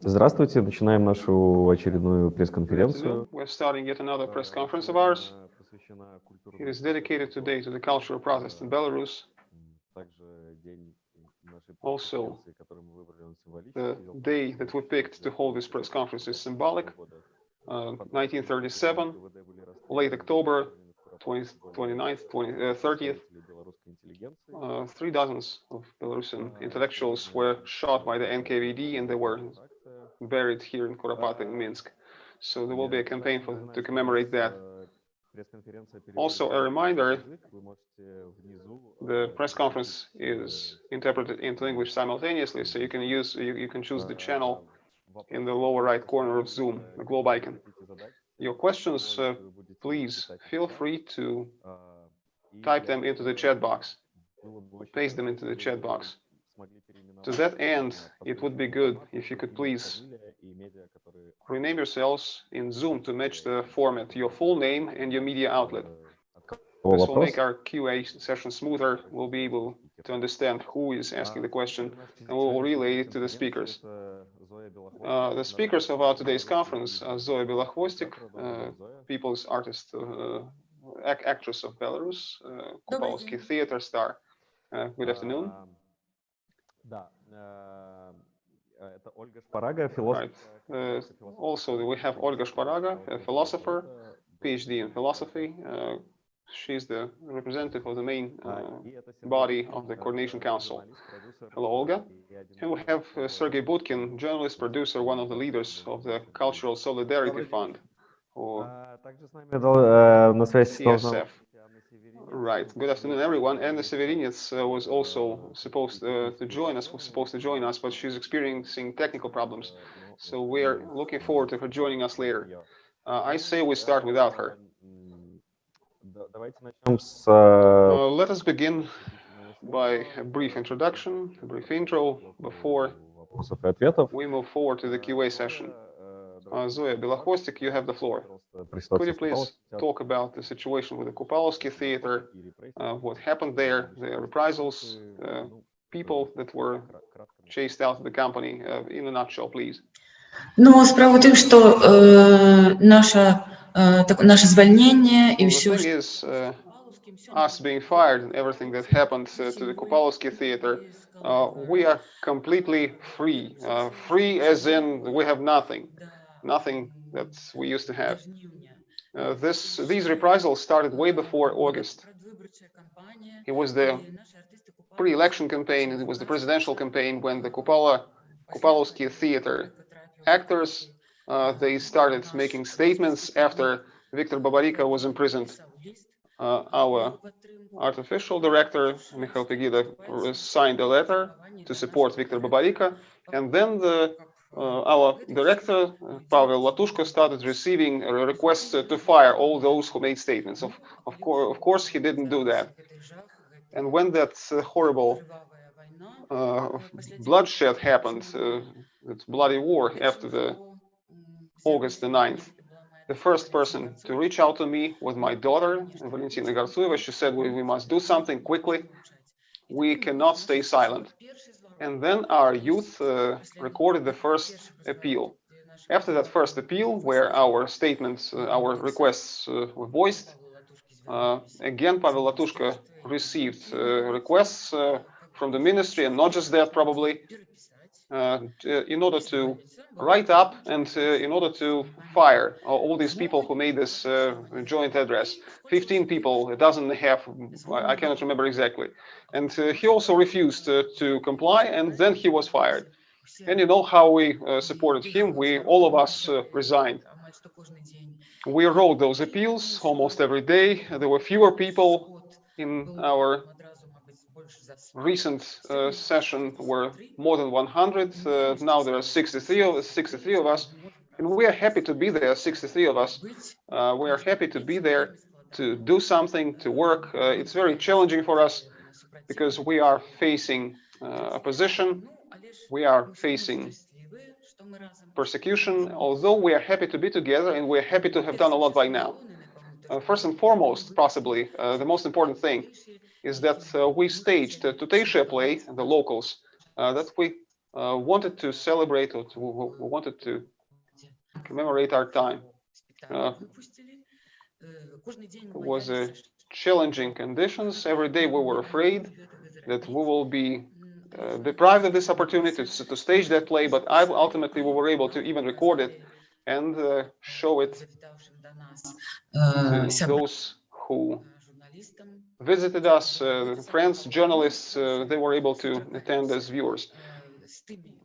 Здравствуйте, начинаем нашу очередную пресс-конференцию. We're starting yet another press conference of ours. It is dedicated today to the cultural protest in Belarus. Also, the day that we picked to hold this press conference is symbolic. Uh, 1937, late October, 20, 29th, 20, uh, 30th, uh, three dozens of Belarusian intellectuals were shot by the NKVD and they were buried here in Kuropaty in Minsk. So there will be a campaign for, to commemorate that. Also, a reminder, the press conference is interpreted into English simultaneously, so you can use you, you can choose the channel in the lower right corner of Zoom, the globe icon. Your questions, uh, please feel free to type them into the chat box, paste them into the chat box. To that end, it would be good if you could please rename yourselves in Zoom to match the format, your full name and your media outlet. This will make our QA session smoother. We'll be able to understand who is asking the question and we will relay it to the speakers. Uh, the speakers of our today's conference are Zoya Belokhvostik, uh, people's artist, uh, act actress of Belarus, uh, Kupalsky theater star. Uh, good afternoon. Right. Uh, also, we have Olga Shparaga, a philosopher, PhD in philosophy. Uh, she's the representative of the main uh, body of the Coordination Council. Hello, Olga. And we have uh, Sergei Budkin, journalist, producer, one of the leaders of the Cultural Solidarity Fund, or CSF. Right. Good afternoon, everyone. Anna Severinets uh, was also supposed uh, to join us, was supposed to join us, but she's experiencing technical problems. So we're looking forward to her joining us later. Uh, I say we start without her. Uh, let us begin by a brief introduction, a brief intro before we move forward to the QA session. Uh, Zoya Belokhvostik, you have the floor. Could you please talk about the situation with the Kupalovsky Theater, uh, what happened there, the reprisals, uh, people that were chased out of the company, uh, in a nutshell, please. Ну, справа в тем, что э, наше, э, так, наше звольнение и Well, the все, thing is, uh, us being fired and everything that happened uh, to the Kupalovsky Theater, uh, we are completely free. Uh, free as in we have nothing, nothing that we used to have. Uh, this, these reprisals started way before August. It was the pre-election campaign, it was the presidential campaign when the Kupala, Kupalovsky Theater actors, uh, they started making statements after Viktor Babarika was imprisoned. Uh, our artificial director, Mikhail Pegida, signed a letter to support Viktor Babarika, and then the uh, our director, uh, Pavel Latushko, started receiving requests to fire all those who made statements. Of, of, course, of course, he didn't do that. And when that uh, horrible uh, bloodshed happened, that bloody war after the August the 9th, the first person to reach out to me was my daughter, Valentina Gartsuyeva. She said, we, we must do something quickly. We cannot stay silent. And then our youth uh, recorded the first appeal. After that first appeal, where our statements, uh, our requests uh, were voiced, uh, again, Pavel Latushka received uh, requests from the ministry, and not just that, probably, in order to write up and uh, in order to fire all these people who made this uh, joint address. 15 people, a dozen and a half, I cannot remember exactly. And uh, he also refused uh, to comply, and then he was fired. And you know how we uh, supported him? We, all of us, uh, resigned. We wrote those appeals almost every day. There were fewer people in our recent uh, session were more than 100. Uh, now there are 63 of, 63 of us, and we are happy to be there, 63 of us. Uh, we are happy to be there to do something, to work. Uh, it's very challenging for us because we are facing uh, opposition, we are facing persecution, although we are happy to be together and we're happy to have done a lot by now. Uh, first and foremost, possibly, the most important thing is that uh, we staged a Tuteiša play, the locals, uh, that we uh, wanted to celebrate or to, who wanted to commemorate our time. Uh, It was a challenging conditions. Every day we were afraid that we will be uh, deprived of this opportunity to, to stage that play, but I, ultimately we were able to even record it and uh, show it to those who visited us, uh, friends, journalists, uh, they were able to attend as viewers,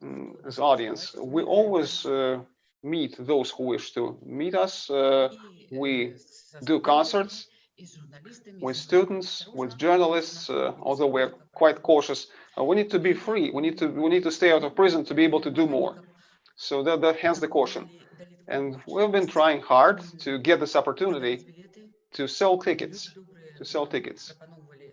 mm, as audience. We always uh, meet those who wish to meet us. Uh, we do concerts with students, with journalists, uh, although we're quite cautious. Uh, we need to be free. We need to we need to stay out of prison to be able to do more. So that, that hence the caution. And we've been trying hard to get this opportunity to sell tickets, to sell tickets.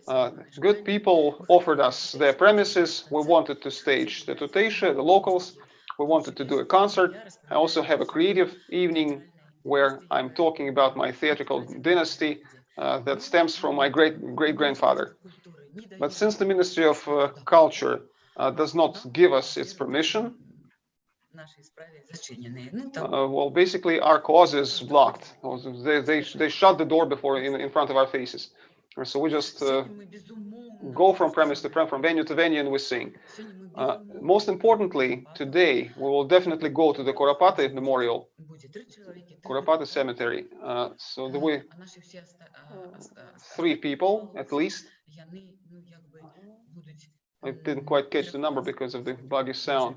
Uh, good people offered us their premises. We wanted to stage the Tutesha, the locals. We wanted to do a concert. I also have a creative evening where I'm talking about my theatrical dynasty uh, that stems from my great great grandfather. But since the Ministry of uh, Culture uh, does not give us its permission, uh, well, basically, our cause is blocked. They, they, they shut the door before in, in front of our faces. So we just uh, go from premise to premise, from venue to venue, and we sing. Uh, most importantly, today, we will definitely go to the Kuropaty Memorial, Kuropaty Cemetery. Uh, so there uh, three people, at least. I didn't quite catch the number because of the buggy sound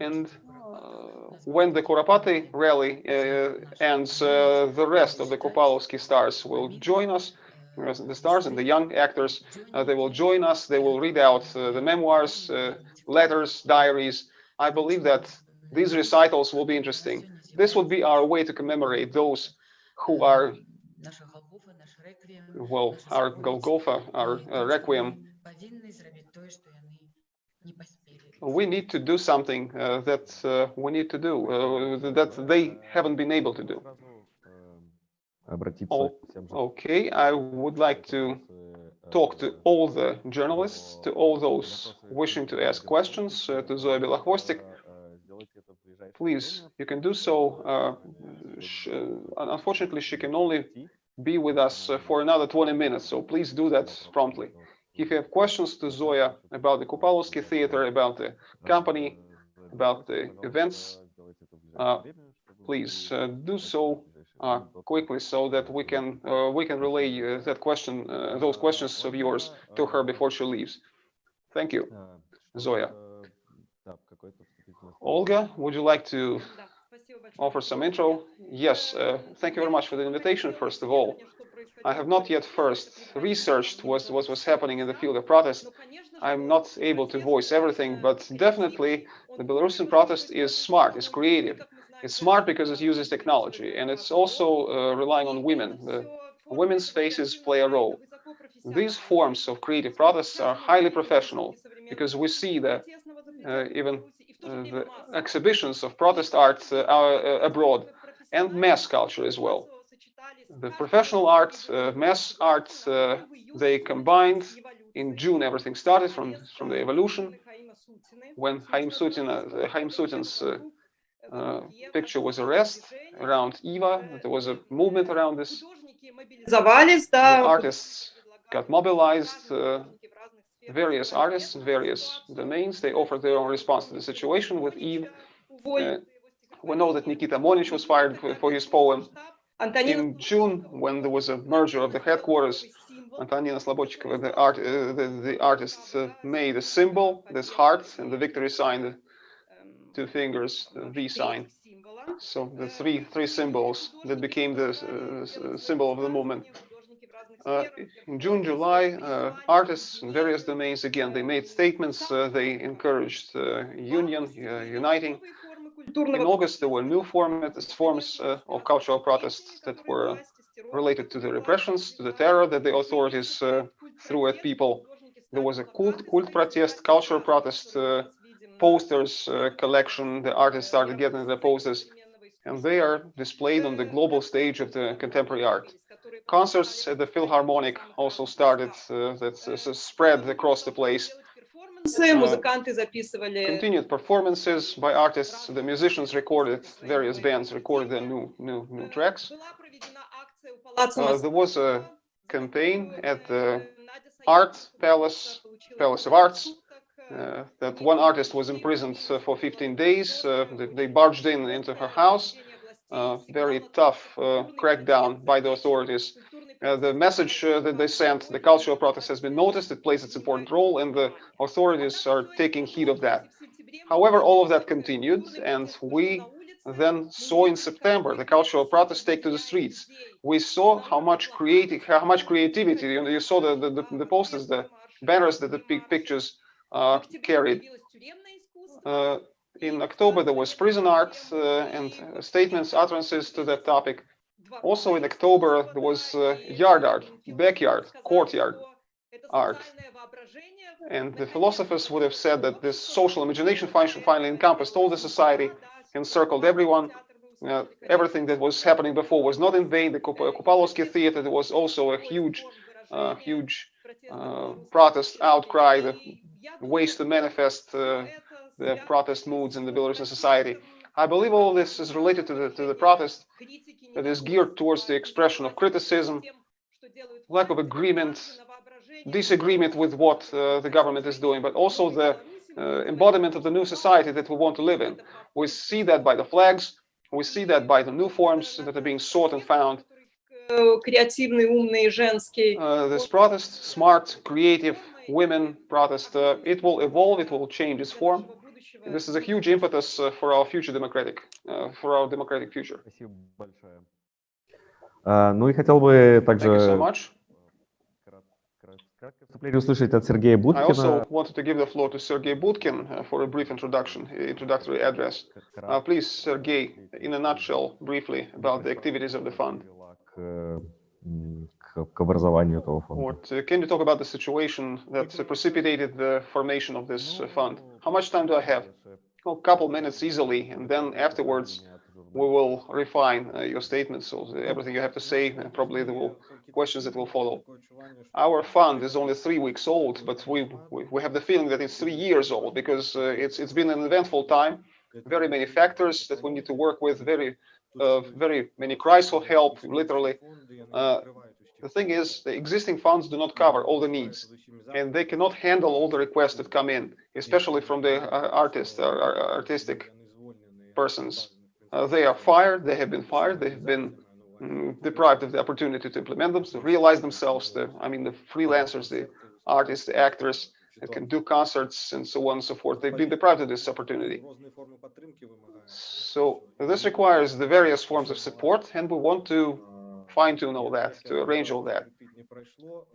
and uh, uh, when the Kuropaty rally uh, ends, uh, the rest of the Kupalovsky stars will join us, uh, the stars and the young actors, uh, they will join us, they will read out the memoirs, letters, diaries. I believe that these recitals will be interesting. This would be our way to commemorate those who are, well, our Golgotha, our Requiem, We need to do something uh, that uh, we need to do, uh, that they haven't been able to do. Oh, okay, I would like to talk to all the journalists, to all those wishing to ask questions, uh, to Zoya Belokhvostik. Please, you can do so. Uh, unfortunately, she can only be with us uh, for another 20 minutes, so please do that promptly. If you have questions to Zoya about the Kupalovsky Theater, about the company, about the events, uh, please uh, do so uh, quickly so that we can uh, we can relay uh, that question those questions of yours to her before she leaves. Thank you, Zoya. Olga, would you like to offer some intro? Yes, uh, thank you very much for the invitation, first of all. I have not yet first researched what, what was happening in the field of protest. I'm not able to voice everything, but definitely the Belarusian protest is smart, is creative. It's smart because it uses technology and it's also uh, relying on women. The women's faces play a role. These forms of creative protests are highly professional because we see that uh, even uh, the exhibitions of protest art uh, uh, abroad and mass culture as well. The professional art, uh, mass art, they combined. In June, everything started from, from the evolution when Haim Sutin, Haim Sutin's uh, picture was arrested around Eva. There was a movement around this. The artists got mobilized. Uh, various artists in various domains. They offered their own response to the situation with Eve. Uh, we know that Nikita Monich was fired for his poem. In June, when there was a merger of the headquarters, Antonina Slobodchikova, the, art, uh, the, the artist, uh, made a symbol, this heart, and the victory sign two fingers, the V sign. So the three three symbols that became the uh, symbol of the movement. Uh, in June, July, uh, artists in various domains, again, they made statements, uh, they encouraged uh, union, uh, uniting. In August, there were new formats, forms of cultural protest that were related to the repressions, to the terror that the authorities threw at people. There was a cult, cult protest, cultural protest, posters uh, collection. The artists started getting the posters, and they are displayed on the global stage of the contemporary art. Concerts at the Philharmonic also started, uh, that uh, spread across the place. музыканты записывали. Continued performances by artists. The musicians recorded, various bands recorded their new new new tracks. Uh, there was a campaign at the Art Palace, Palace of Arts, uh, that one artist was imprisoned uh, for 15 days. Uh, they, they, barged in into her house. very tough crackdown by the authorities. the message that they sent, the cultural protest has been noticed. It plays its important role, and the authorities are taking heed of that. However, all of that continued, and we then saw in September the cultural protest take to the streets. We saw how much creative, how much creativity. You, know, you saw the, the, the posters, the banners that the pictures uh, carried. Uh, in October, there was prison art uh, and statements, utterances to that topic. Also in October, there was yard art, backyard, courtyard art. And the philosophers would have said that this social imagination finally encompassed all the society, encircled everyone. Uh, everything that was happening before was not in vain. The Kupalovsky theater there was also a huge, uh, huge uh, protest outcry, the ways to manifest uh, the protest moods in the Belarusian society. I believe all this is related to the, to the protest that is geared towards the expression of criticism, lack of agreement, disagreement with what uh, the government is doing, but also the uh, embodiment of the new society that we want to live in. We see that by the flags, we see that by the new forms that are being sought and found. Uh, this protest, smart, creative, women protest, uh, it will evolve, it will change its form This is a huge impetus uh, for our future democratic, uh, for our democratic future. Спасибо большое. Ну и хотел бы также Thank you so much. услышать от Сергея Будкина. I also wanted to give the floor to Sergei Budkin uh, for a brief introduction, introductory address. Uh, please, Sergei, in a nutshell, briefly, about the activities of the fund. к образованию этого фонда. What, uh, can you talk about the situation that precipitated the formation of this fund? How much time do I have? a couple minutes easily, and then afterwards we will refine uh, your statements. So everything you have to say, and probably the will, questions that will follow. Our fund is only three weeks old, but we, we, we have the feeling that it's three years old because uh, it's it's been an eventful time. Very many factors that we need to work with. Very uh, very many cries for help, literally. Uh, the thing is, the existing funds do not cover all the needs, and they cannot handle all the requests that come in, especially from the uh, artists, uh, artistic persons. Uh, they are fired, they have been fired, they have been mm, deprived of the opportunity to implement them, to realize themselves, the, I mean, the freelancers, the artists, the actors that can do concerts and so on and so forth, they've been deprived of this opportunity. So this requires the various forms of support, and we want to fine-tune all that, to arrange all that.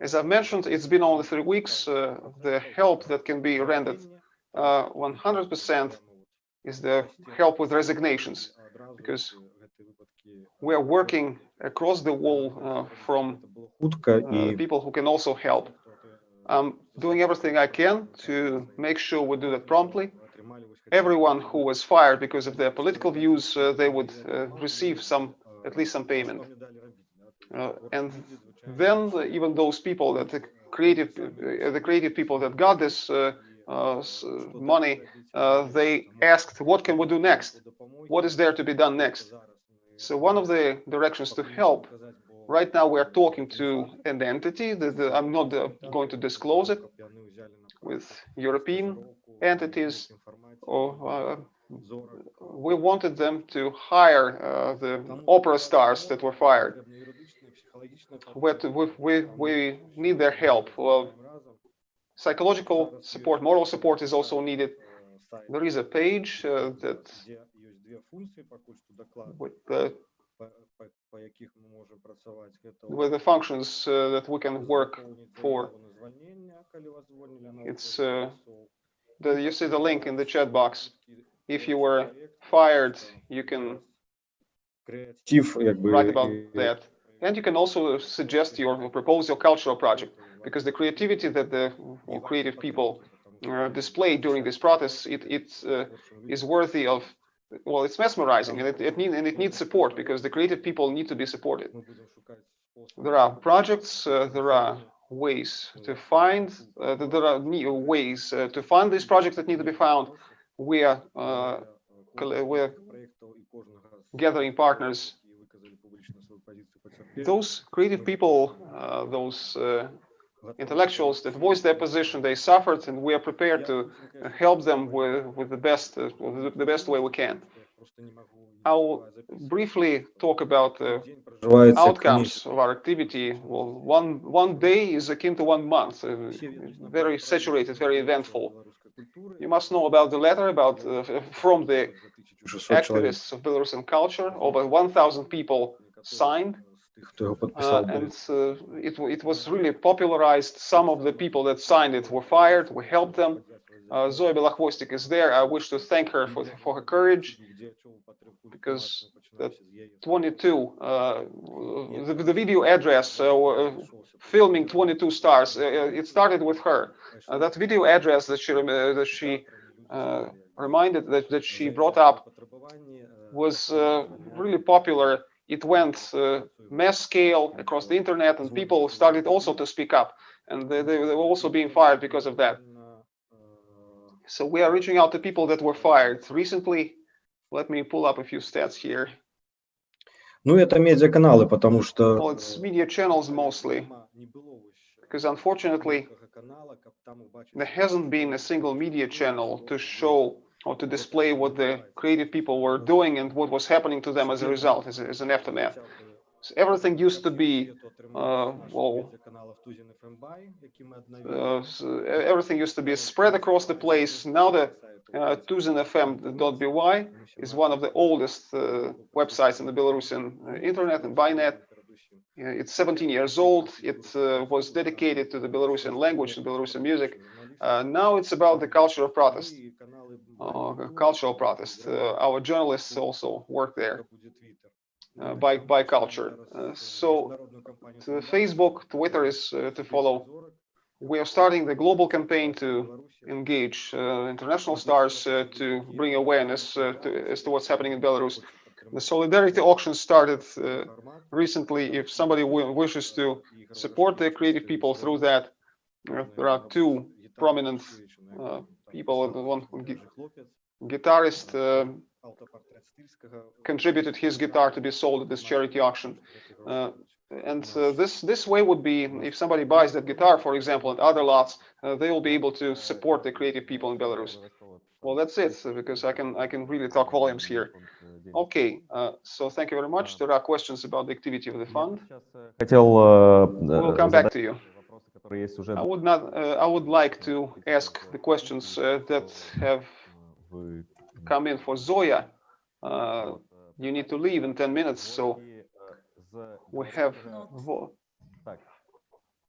As I've mentioned, it's been only three weeks. Uh, the help that can be rendered 100% uh, is the help with resignations, because we are working across the wall uh, from uh, people who can also help. I'm doing everything I can to make sure we do that promptly. Everyone who was fired because of their political views, uh, they would uh, receive some, at least some payment. Uh, and then even those people that the creative, uh, the creative people that got this uh, money, they asked, what can we do next? What is there to be done next? So one of the directions to help Right now, we are talking to an entity that I'm not uh, going to disclose it with European entities. Or uh, we wanted them to hire uh, the opera stars that were fired we, we, we need their help. Well, psychological support, moral support is also needed. There is a page uh, that with the with the functions uh, that we can work for. It's uh, the, you see the link in the chat box. If you were fired, you can write about that. And you can also suggest your propose your cultural project because the creativity that the creative people uh, display during this protest it it uh, is worthy of well it's mesmerizing and it, it need, and it needs support because the creative people need to be supported there are projects uh, there are ways to find, uh, there are ways uh, to find these projects that need to be found. We are, uh, we're gathering partners. Those creative people, uh, those uh, intellectuals that voiced their position, they suffered, and we are prepared to uh, help them with, with the best, uh, the best way we can. I'll briefly talk about the outcomes of our activity. Well, one one day is akin to one month, uh, very saturated, very eventful. You must know about the letter about uh, from the activists of Belarusian culture. Over 1,000 people signed, uh, and uh, it, it was really popularized. Some of the people that signed it were fired. We helped them. Uh, Zoe Belakhvostik is there. I wish to thank her for, for her courage because that 22, uh, the, the, video address, uh, uh, filming 22 stars, uh, uh, it started with her. that video address that she, that she reminded, that, that she brought up was really popular It went uh, mass scale across the internet and people started also to speak up and they, they were also being fired because of that. So we are reaching out to people that were fired recently. Let me pull up a few stats here. Ну, это медиаканалы, потому что... Well, it's media channels mostly, because unfortunately, there hasn't been a single media channel to show or to display what the creative people were doing and what was happening to them as a result, as, as an aftermath. So everything used to be, uh, well, uh, s- everything used to be spread across the place. Now the uh, tuzinfm.by is one of the oldest uh, websites in the Belarusian uh, internet and bynet. It's 17 years old. It uh, was dedicated to the Belarusian language and Belarusian music. Uh, now it's about the culture of protest, uh, cultural protest. Uh, our journalists also work there uh, by, by culture. Uh, so Facebook, Twitter is uh, to follow. We are starting the global campaign to engage international stars to bring awareness to, as to what's happening in Belarus. The solidarity auction started uh, recently. If somebody wishes to support the creative people through that, uh, there are two prominent uh, people. The one gu guitarist uh, contributed his guitar to be sold at this charity auction. Uh, and uh, this this way would be, if somebody buys that guitar, for example, at other lots, they will be able to support the creative people in Belarus. Well, that's it, because I can I can really talk volumes here. Okay, uh, so thank you very much. There are questions about the activity of the fund. Э, we'll come back to you. вопросы, которые есть уже I would not. Uh, I would like to ask the questions uh, that have в come in for Zoya. Uh, you need to leave in 10 minutes, so we have. Vo-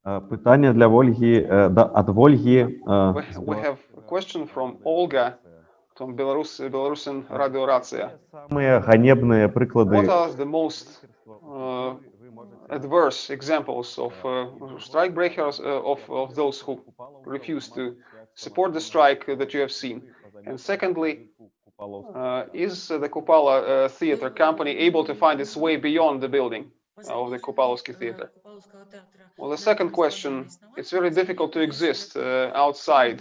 Е, Питання для Вольги, е, да, від Вольги. е, We, з we have a question from Olga from Belarus, Belarusian Radio Racja. Самые ганебные приклади What are the most uh, adverse examples of uh, strike breakers uh, of, of those who refuse to support the strike that you have seen? And secondly, uh, is the Kupala uh, theater company able to find its way beyond the building of the Kupalovsky theater? Well, the second question, it's very difficult to exist uh, outside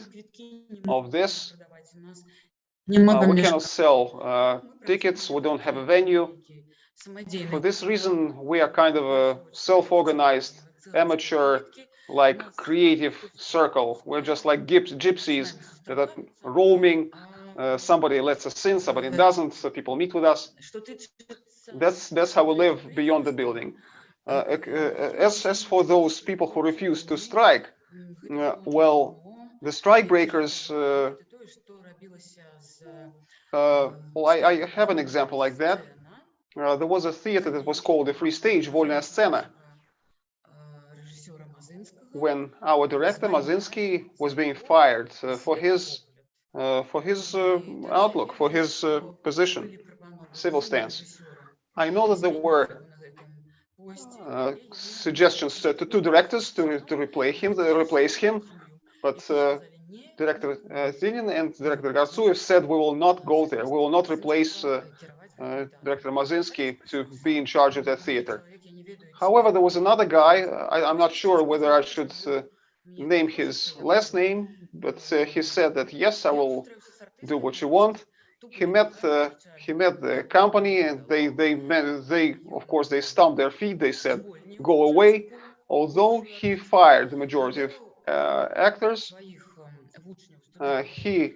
of this. Uh, we cannot sell tickets, we don't have a venue. For this reason, we are kind of a self-organized, amateur, like creative circle. We're just like gypsies that are roaming. Uh, somebody lets us in, somebody doesn't. So people meet with us. That's that's how we live beyond the building. Uh, uh, uh, as as for those people who refuse to strike, uh, well, the strike breakers. Uh, well, I, I have an example like that uh, there was a theater that was called the Free Stage, Volna Scena, when our director Mazinski was being fired uh, for his uh, for his uh, outlook, for his uh, position, civil stance. I know that there were uh, suggestions to, to directors to to replace him, to replace him, but Director uh, Zinin and Director Garsuev said we will not go there. We will not replace uh, uh, director Mazinski to be in charge of that theater. However, there was another guy. I, I'm not sure whether I should uh, name his last name, but uh, he said that yes, I will do what you want. He met uh, he met the company, and they they met, they of course they stomped their feet. They said go away. Although he fired the majority of uh, actors, he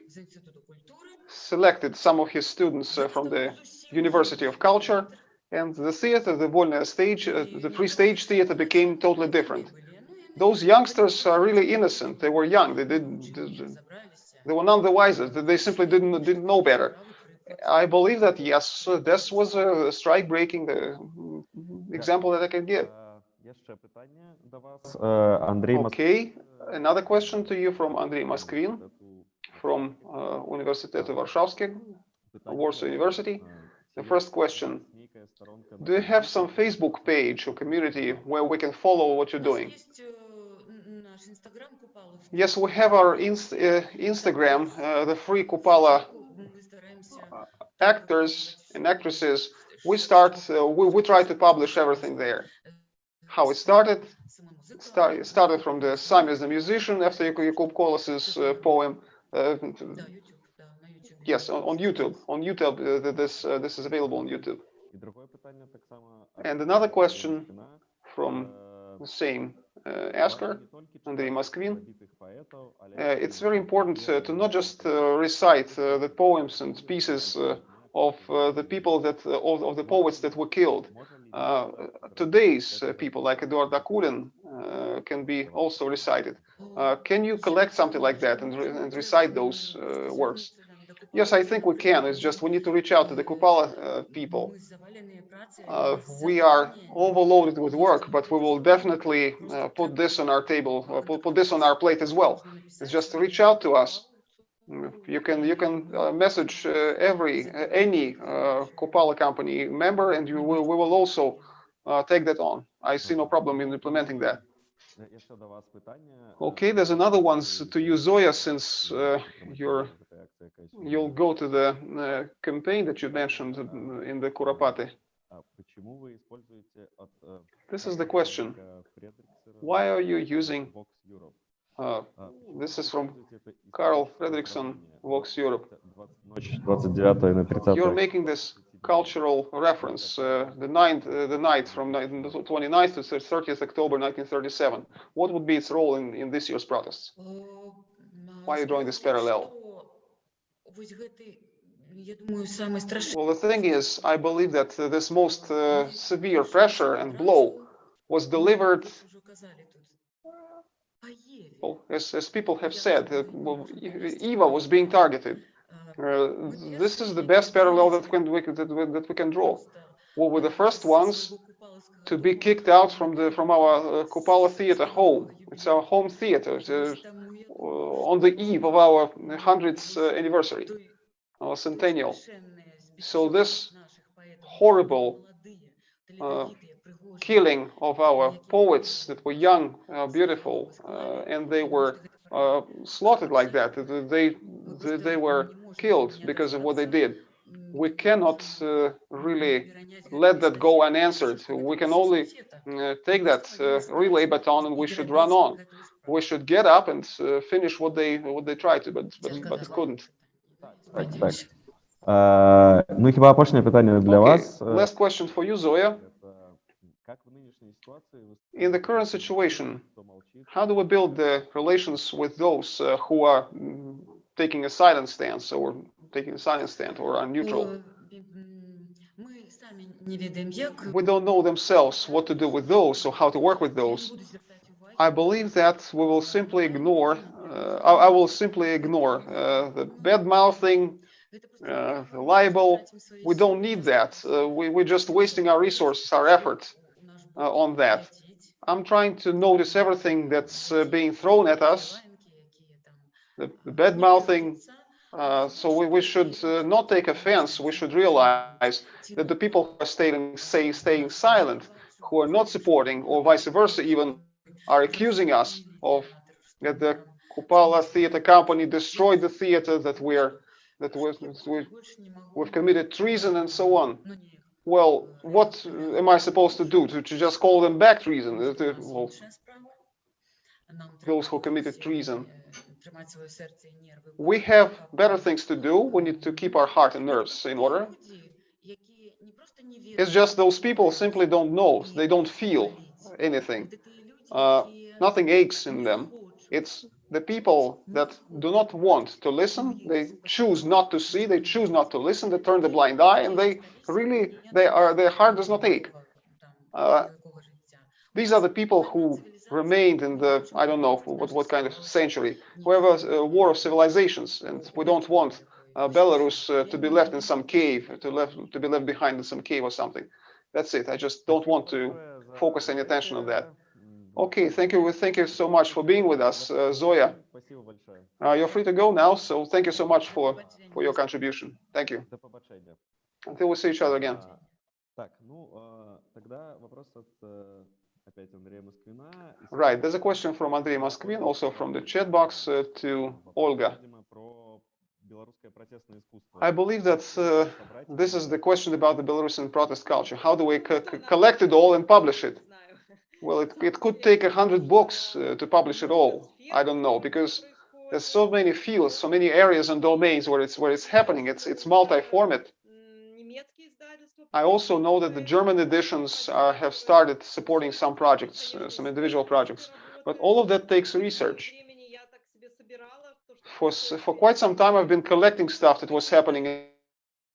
selected some of his students uh, from the University of Culture, and the theater, the Volnaya stage, uh, the free stage theater became totally different. Those youngsters are really innocent. They were young. They did. They were none the wiser. They simply didn't didn't know better. I believe that yes, this was a strike-breaking uh, example that I can give. Okay, another question to you from Andrei Moskvin from uh, Universitetu Warszawski, Warsaw University. The first question, do you have some Facebook page or community where we can follow what you're doing? Yes, we have our inst uh, Instagram, uh, the free Kupala actors and actresses. We start, uh, we, we try to publish everything there. How it started, start, started from the Sami as the musician after Yakub Kolas's uh, poem. Yes, on, YouTube. On YouTube, uh, this uh, this is available on YouTube. And another question from the same asker, Andrei Moskvin. it's very important uh, to not just uh, recite uh, the poems and pieces of the people that of, of, the poets that were killed. today's people, like Eduard Akulin, can be also recited. can you collect something like that and, re and recite those works? Yes, I think we can. It's just we need to reach out to the Kupala uh, people. Uh, we are overloaded with work, but we will definitely uh, put this on our table, uh, put, put this on our plate as well. It's just reach out to us. Mm, You can you can uh, message uh, every any Kupala company member, and you will we will also take that on. I see no problem in implementing that. Okay, there's another one to you, Zoya, since uh, you will go to the uh, campaign that you mentioned in the Kuropaty. This is the question. Why are you using? Uh, this is from Carl Fredrickson, Vox Europe. You're making this cultural reference, uh, the ninth, uh, the night from ni- 29th to 30th October 1937. What would be its role in, in this year's protests? Why are you drawing this parallel? Well, the thing is, I believe that uh, this most uh, severe pressure and blow was delivered, well, as, as people have said, uh, well, Eva was being targeted. Uh, this is the best parallel that, can, we, can- that, we, that we can draw. We were the first ones to be kicked out from the from our uh, Kupala theater home. It's our home theater uh, uh, on the eve of our 100th uh, anniversary, our centennial. So this horrible uh, killing of our poets that were young, uh, beautiful, and they were slaughtered like that. They, they they were killed because of what they did. We cannot uh, really let that go unanswered. We can only uh, take that uh, relay baton and we should run on. We should get up and uh, finish what they what they tried to, but but, but couldn't. Так, так. Е, ну і хіба опошнє питання для Okay, вас. е, last question for you, Zoya. це, Як в нинішній ситуації ви In the current situation, хто мовчить, how do we build the relations with those uh, who are mm, taking a silent stance or taking a silent stance or are neutral? We don't know themselves what to do with those or how to work with those. I believe that we will simply ignore, uh, I, I will simply ignore uh, the bad mouthing, uh, the libel. We don't need that. Uh, we, we're just wasting our resources, our effort uh, on that. I'm trying to notice everything that's uh, being thrown at us, the, the bad mouthing. Uh, so we, we should uh, not take offense. We should realize that the people who are staying, say, staying silent, who are not supporting, or vice versa, even are accusing us of that the Kupala Theater Company destroyed the theater, that we're that we we've committed treason and so on. well, what am I supposed to do? To, to just call them back treason? Uh, well, those who committed treason. We have better things to do. We need to keep our heart and nerves in order. It's just those people simply don't know. They don't feel anything. Uh, nothing aches in them. It's the people that do not want to listen. They choose not to see. They choose not to listen. They turn the blind eye, and they really, they are, their heart does not ache. Uh, these are the people who remained in the, I don't know, what, what kind of century, whoever war of civilizations. And we don't want uh, Belarus uh, to be left in some cave, to, left, to be left behind in some cave or something. That's it. I just don't want to focus any attention on that. Okay, thank you. Thank you so much for being with us, uh, Zoya. Uh, you're free to go now, so thank you so much for, for your contribution. Thank you. Until we see each other again. Right, there's a question from Andrei Moskvin, also from the chat box uh, to Olga. I believe that uh, this is the question about the Belarusian protest culture. How do we co collect it all and publish it? Well, it, it could take a hundred books uh, to publish it all. I don't know, because there's so many fields, so many areas and domains where it's where it's happening. It's it's multi-format. I also know that the German editions uh, have started supporting some projects, uh, some individual projects, but all of that takes research. For for quite some time, I've been collecting stuff that was happening in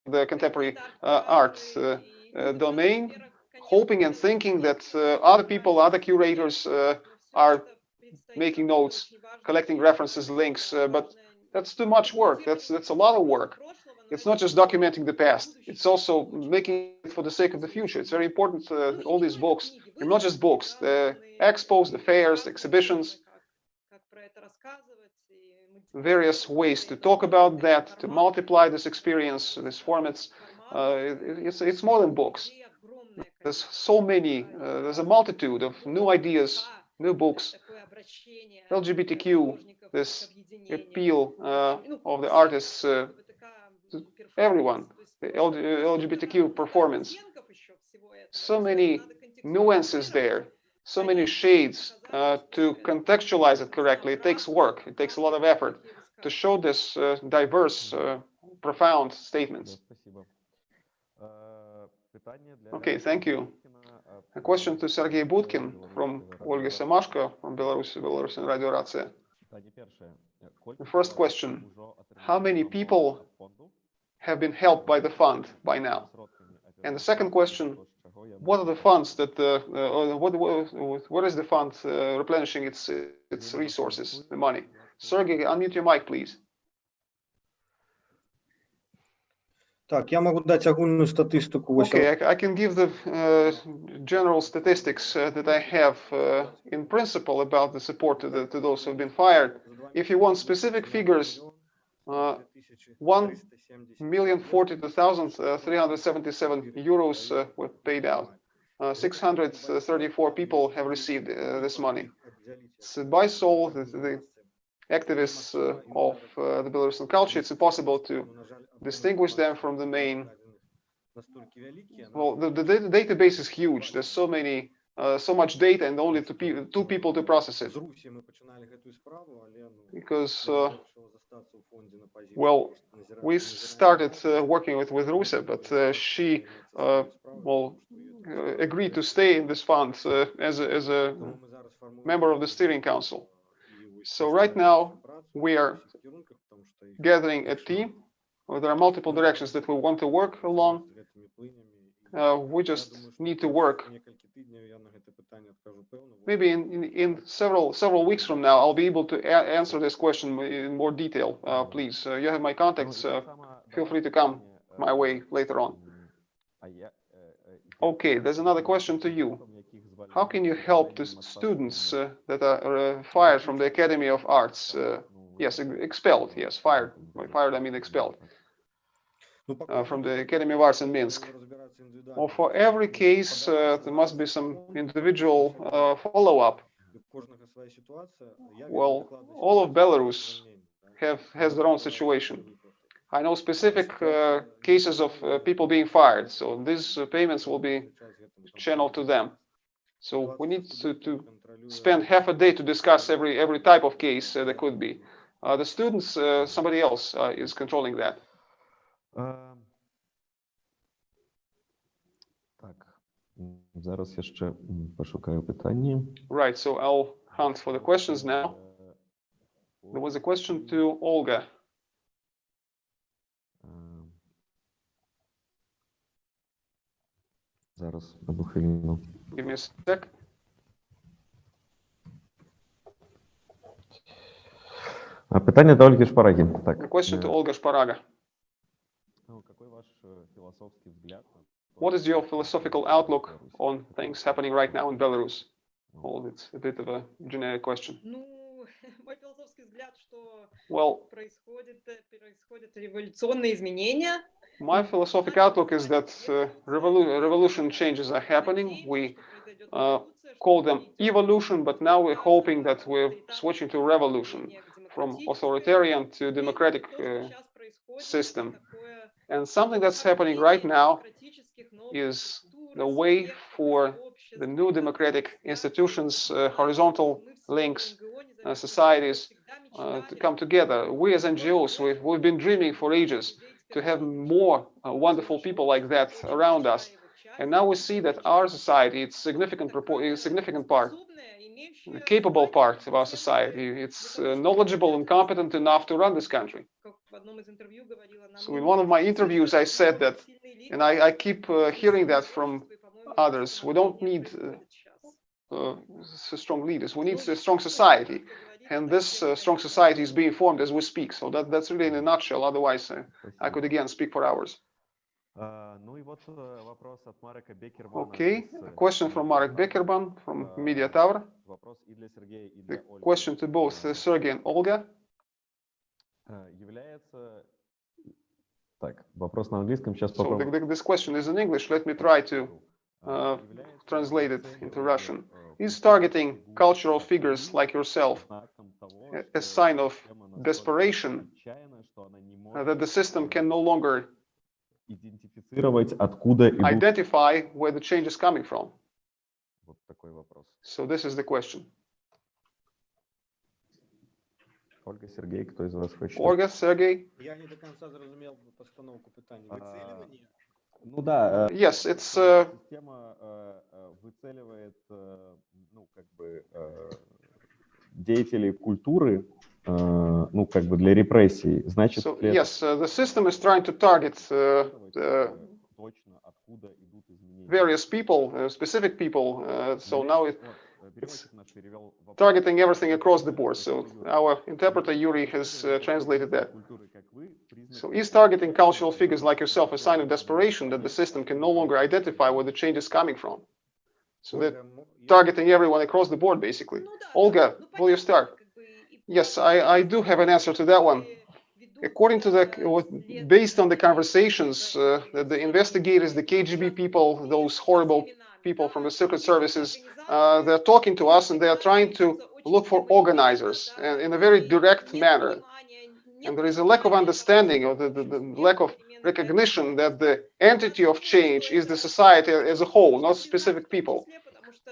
the contemporary uh, art uh, uh, domain, hoping and thinking that uh, other people, other curators are making notes, collecting references, links, but that's too much work. That's that's a lot of work. It's not just documenting the past. It's also making it for the sake of the future. It's very important. Uh, all these books, and not just books, the expos, the fairs, the exhibitions, various ways to talk about that, to multiply this experience, these formats. Uh, it- it's it's more than books. There's so many. Uh, there's a multitude of new ideas, new books, LGBTQ, this appeal uh, of the artists uh, everyone, the LGBTQ performance. So many nuances there, so many shades uh, to contextualize it correctly. It takes work, it takes a lot of effort to show this uh, diverse, uh, profound statements. Okay, thank you. A question to Sergey Budkin from Olga Samashko from Belarus, Belarusian Radio Racja. The first question, how many people Have been helped by the fund by now. сродками And the second question, операції, чого я What are the можу funds that, uh, uh, what, what, what is the fund uh, replenishing its, its resources, the money? Sergey, unmute your mic, please. Так, я могу дать огульную статистику. ось Okay, I, I can give the uh, general statistics uh, that I have uh, in principle about the support to, the, to those who've been fired. If you want specific figures, uh, one million forty two thousand three hundred seventy-seven euros uh, were paid out. Uh, 634 people have received uh, this money. So by soul, the, the activists uh, of uh, the Belarusian culture, it's impossible to distinguish them from the main. Well, the, the data- database is huge. There's so many, Э, so much data and only two, pe two people to process it. Because, uh, well, we started uh, working with, with Russia, but she, well, agreed to stay in this fund as, a, as a member of the steering council. So right now we are gathering a team. There are multiple directions that we want to work along. Uh, we just need to work некалькі тижнів я на гэта питання адкажу пэўна. Maybe in, in, in several several weeks from now, I'll be able to a- answer this question in more detail. Uh, please, uh, you have my contacts. Ну, Uh, так само feel free to давайте come питання, my е, way later on. м, а я, е, е, Okay, there's another question to you. яких звільнили How can you help the питанням students Москва uh, that are uh, fired from the Academy of Arts? Uh, Ну, yes, ex- expelled. Yes, fired. By fired, I mean expelled Ну, по uh, from the Academy of Arts in Minsk. Well, for every case, uh, there must be some individual uh, follow-up. Well, all of Belarus have has their own situation. I know specific uh, cases of uh, people being fired, so these uh, payments will be channeled to them. So we need to, to spend half a day to discuss every every type of case that could be. the students, somebody else is controlling that. Так, зараз я ще пошукаю питання. Right, so I'll hunt for the questions now. There was a question to Olga. Зараз одну хвилину. Give me a sec. А, Питання до Ольги Шпараги. Так. Question to Olga Shparaga. What is your philosophical outlook on things happening right now in Belarus? Well, it's a bit of a generic question. Well, my philosophic outlook is that uh, revolu revolution changes are happening. We uh, call them evolution, but now we're hoping that we're switching to revolution from authoritarian to democratic uh, system. And something that's happening right now is the way for the new democratic institutions, uh, horizontal links, uh, societies uh, to come together. We as NGOs, we've, we've been dreaming for ages to have more uh, wonderful people like that around us. And now we see that our society, it's significant, significant part, the capable part of our society. It's uh, knowledgeable and competent enough to run this country. So in one of my interviews, I said that, and I, I keep uh, hearing that from others. We don't need uh, uh, strong leaders. We need a strong society. And this uh, strong society is being formed as we speak. So that, that's really in a nutshell. Otherwise, uh, I could again speak for hours. Okay, a question from Marek Beckerban from Media Tower. The question to both uh, Sergey and Olga э, Является... Так, вопрос на английском, сейчас So the, попробую. the- this question is in English. Let me try to А, uh, является translate it целью, into Russian. э, Is targeting фигур cultural figures like yourself знаком того, a- что a sign of система настолько desperation отчаянна, что она не uh, that может, the system э, can no longer идентифицировать, откуда идут... identify where the change is coming from? Вот такой вопрос. So this is the question. Ольга, Сергей, кто из вас хочет? Olga, Sergey? Я не до конца зрозумів постановку питання. А, Вицілювання? Ну да, э, Yes, it's uh, система выцеливает, ну, как бы, деятелей культуры, ну, как бы для репрессий. Значит, so это yes, uh, the system is trying to target uh, uh, э, точно, откуда идут изменения? various people, uh, specific people. Uh, so now it, targeting everything across the board. So our interpreter Yuri has uh, translated that. So is targeting cultural figures like yourself a sign of desperation that the system can no longer identify where the change is coming from? So that targeting everyone across the board, basically. Olga, will you start? Yes, I, I do have an answer to that one. According to the, based on the conversations uh, that the investigators, the KGB people, those horrible people from the secret services, uh, they're talking to us and they are trying to look for organizers in a very direct manner. And there is a lack of understanding or the, the, the lack of recognition that the entity of change is the society as a whole, not specific people.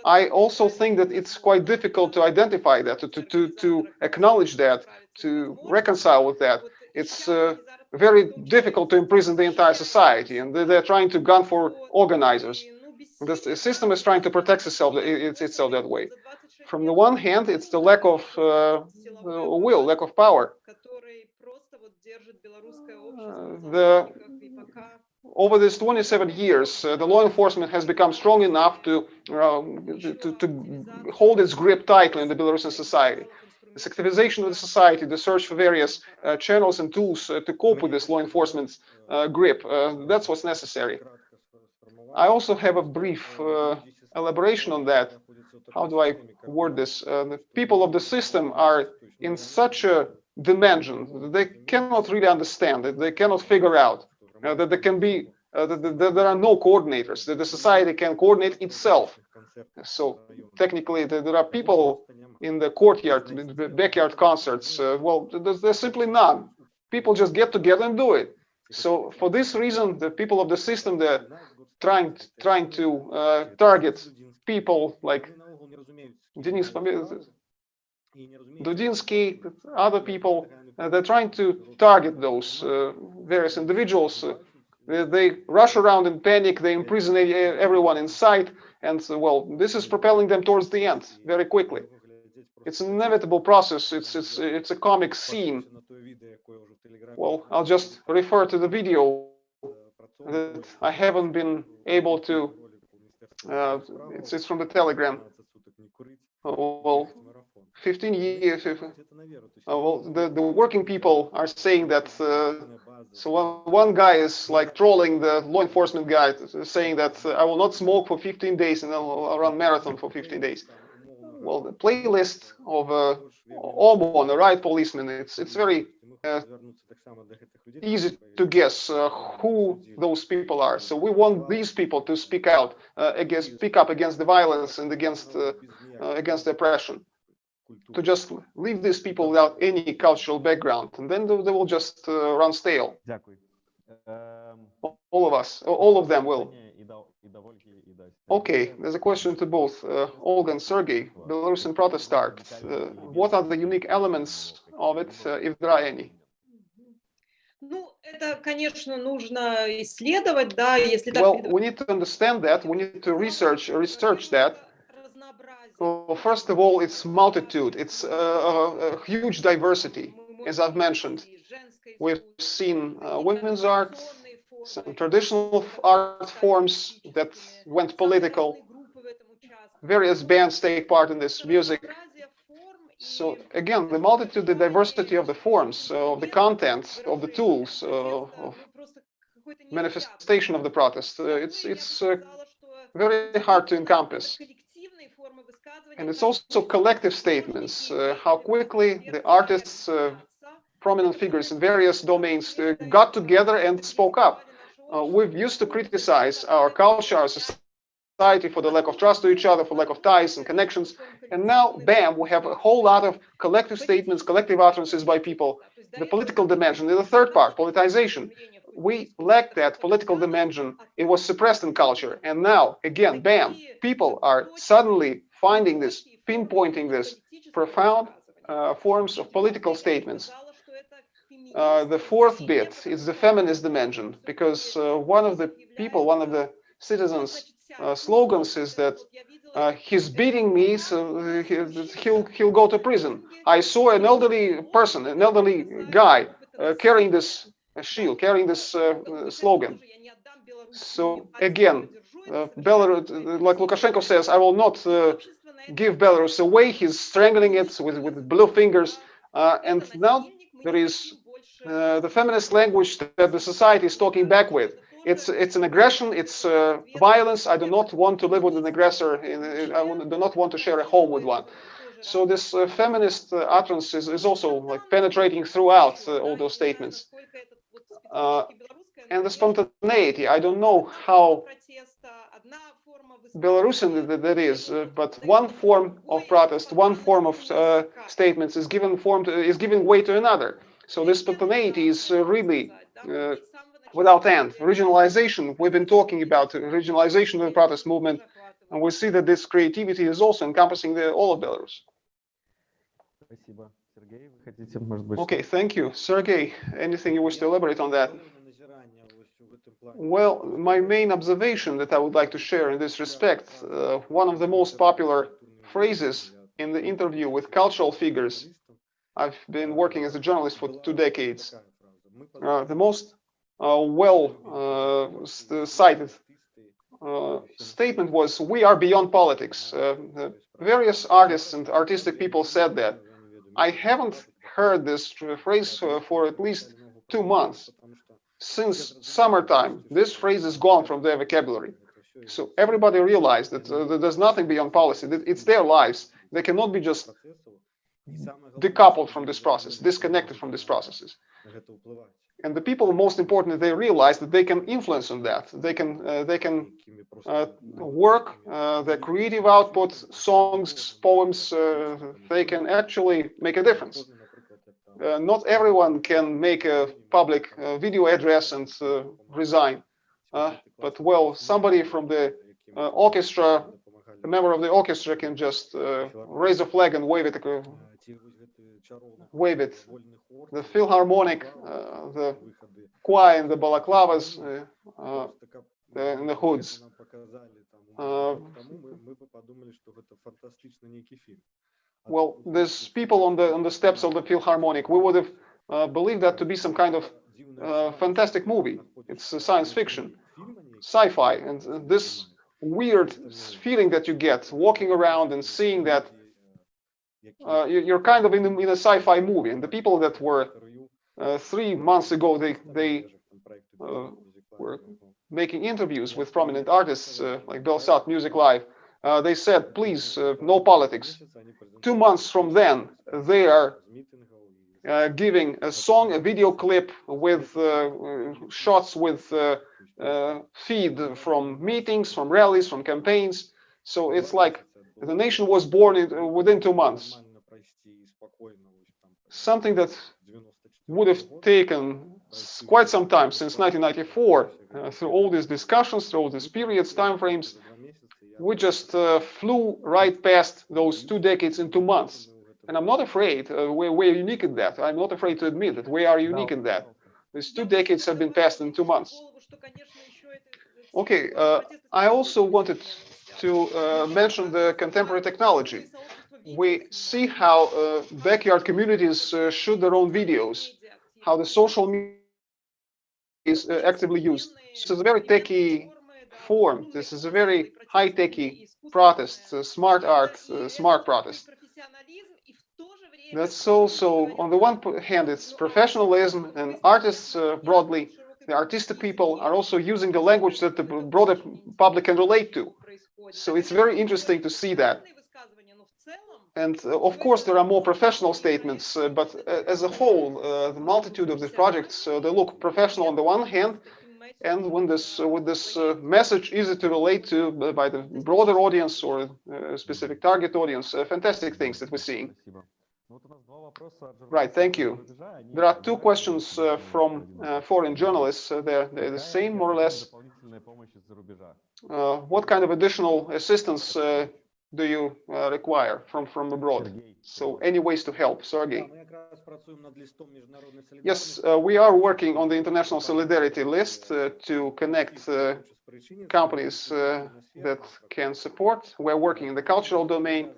I also think that it's quite difficult to identify that, to, to, to, acknowledge that, to reconcile with that. It's uh, very difficult to imprison the entire society, and they- they're trying to gun for organizers. The system is trying to protect itself, it's itself that way. From the one hand, it's the lack of uh, uh, will, lack of power. the- Over these 27 years, uh, the law enforcement has become strong enough to, uh, to, to hold its grip tightly in the Belarusian society. This activization of the society, the search for various uh, channels and tools uh, to cope with this law enforcement uh, grip, uh, that's what's necessary. I also have a brief uh, elaboration on that. How do I word this? Uh, the people of the system are in such a dimension that they cannot really understand it, they cannot figure out uh, that there can be, uh, that, that- there are no coordinators, that the society can coordinate itself. So technically, there, are people in the courtyard, in the backyard concerts. Uh, well, there's, there's simply none. people just get together and do it. So for this reason, the people of the system, they're trying, trying to uh, target people like Denis Dudinsky, other people, uh, they're trying to target those uh, various individuals. They, they, rush around in panic, they imprison everyone in sight, and well, this is propelling them towards the end very quickly. It's an inevitable process. It's it's it's a comic scene. Well, I'll just refer to the video that I haven't been able to. Uh, it's it's from the Telegram. Oh, well, 15 years. Uh, well, the the working people are saying that. Uh, so one, one guy is like trolling the law enforcement guy, saying that uh, I will not smoke for 15 days and I'll run marathon for 15 days well, the playlist of uh, OMON, the right policeman, it's it's very uh, easy to guess uh, who those people are. So we want these people to speak out uh, against, speak up against the violence and against uh, uh, against the oppression. To just leave these people without any cultural background, and then they, they will just uh, run stale. All of us, all of them will. Okay, there's a question to both uh, Olga and Sergey. Belarusian protest art. Uh, what are the unique elements of it, uh, if there are any? Well, we need to understand that, we need to research, research that. Well, first of all, it's multitude, it's uh, uh, a huge diversity, as I've mentioned. We've seen uh, women's art, some traditional art forms that went political. Various bands take part in this music. So again, the multitude, the diversity of the forms, uh, of the content, of the tools, uh, of manifestation of the protest, uh, it's it's uh, very hard to encompass. And it's also collective statements, uh, how quickly the artists, uh, prominent figures in various domains got together and spoke up uh, we've used to criticize our culture, our society for the lack of trust to each other, for lack of ties and connections. And now, bam, we have a whole lot of collective statements, collective utterances by people. The political dimension is the third part, politicization. We lacked that political dimension. It was suppressed in culture. And now, again, bam, people are suddenly finding this, pinpointing this profound uh, forms of political statements. Uh, the fourth bit is the feminist dimension, because uh, one of the people, one of the citizens' uh, slogans is that uh, he's beating me, so he'll he'll go to prison. I saw an elderly person, an elderly guy, uh, carrying this shield, carrying this slogan. So again, Belarus, like Lukashenko says, I will not give Belarus away. He's strangling it with with blue fingers, and now there is uh, the feminist language that the society is talking back with. It's it's an aggression. It's uh, violence. I do not want to live with an aggressor. In, I do not want to share a home with one. So this uh, feminist uh, utterance is, is also like penetrating throughout uh, all those statements. and the spontaneity. I don't know how Belarusian that, is, but one form of protest, one form of statements is given form to, is giving way to another. So this spontaneity is uh, really uh, without end. Regionalization, we've been talking about regionalization of the protest movement, and we see that this creativity is also encompassing the, all of Belarus. Okay, thank you. Sergey, anything you wish to elaborate on that? Well, my main observation that I would like to share in this respect, uh, one of the most popular phrases in the interview with cultural figures I've been working as a journalist for two decades. Uh, the most uh, well uh, cited uh, statement was, we are beyond politics. Uh, various artists and artistic people said that. I haven't heard this phrase uh, for at least two months. Since summertime, this phrase is gone from their vocabulary. So everybody realized that there's nothing beyond policy. It's their lives. They cannot be just decoupled from this process, disconnected from these processes. And the people, most importantly, they realize that they can influence on that. They can uh, they can uh, work uh, their creative output, songs, poems. Uh, they can actually make a difference. uh, not everyone can make a public uh, video address and resign. But well, somebody from the orchestra, a member of the orchestra can just raise a flag and wave it, wave it. The Philharmonic, uh, the choir in the balaclavas, uh, uh, the, in the hoods. Uh, well, there's people on the on the steps of the Philharmonic. We would have uh, believed that to be some kind of uh, fantastic movie. It's science fiction, sci-fi, and this weird feeling that you get walking around and seeing that uh, you- you're kind of in, a- in a sci-fi movie. And the people that were uh, three months ago, they they uh, were making interviews with prominent artists uh, like Belsat Music Live. Uh, they said, please, uh, no politics. Two months from then, they are giving a song, a video clip with shots with feed from meetings, from rallies, from campaigns. So it's like the nation was born in, uh, within two months. Something that would have taken quite some time since 1994 uh, through all these discussions, through all these periods, time frames. We just uh, flew right past those two decades in two months. And I'm not afraid, uh, we're, we're unique in that. I'm not afraid to admit that we are unique in that. These two decades have been passed in two months. Okay, uh, I also wanted to uh, mention the contemporary technology. We see how uh, backyard communities uh, shoot their own videos, how the social media is actively used. This is a very techy form. This is a very high-techy protest, uh, smart art, uh, smart protest. That's also, on the one hand, it's professionalism and artists uh, broadly, the artistic people are also using the language that the broader public can relate to. So it's very interesting to see that. And uh, of course, there are more professional statements, uh, but uh, as a whole, uh, the multitude of the projects, uh, they look professional on the one hand, and when this with this uh, message easy to relate to by the broader audience or specific target audience, fantastic things that we're seeing. Right, thank you. There are two questions uh, from uh, foreign journalists. Uh, they're, they're, the same, more or less. Uh, what kind of additional assistance uh, do you uh, require from, from abroad? So any ways to help, Sergey? Yes, we are working on the international solidarity list to connect companies that can support. We're working in the cultural domain.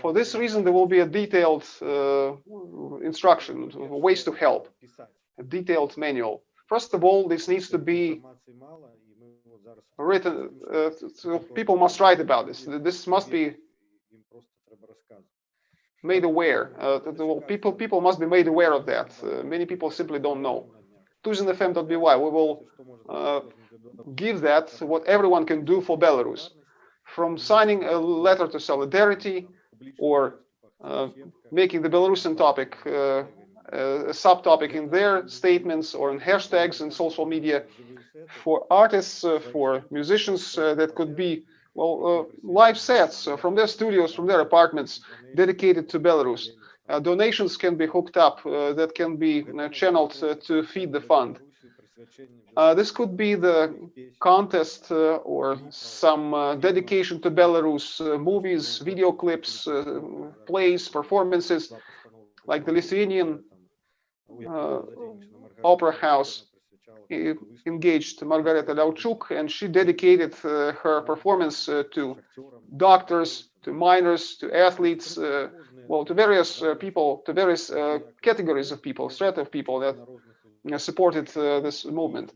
For this reason, there will be a detailed uh, instruction, ways to help, a detailed manual. First of all, this needs to be written, uh, so people must write about this. This must be made aware. Uh, people, people must be made aware of that. Uh, many people simply don't know. tuzinfm.by, we will uh, give that what everyone can do for Belarus. From signing a letter to solidarity or uh, making the Belarusian topic uh, a subtopic in their statements or in hashtags in social media for artists, uh, for musicians uh, that could be well uh, live sets uh, from their studios, from their apartments, dedicated to Belarus. Donations can be hooked up that can be channeled to feed the fund. Uh, this could be the contest uh, or some uh, dedication to Belarus uh, movies, video clips, uh, plays, performances, like the Lithuanian uh, opera house engaged Margarita Levchuk, and she dedicated her performance to doctors, to miners, to athletes, well, to various people, to various categories of people, strata of people that supported uh, this movement.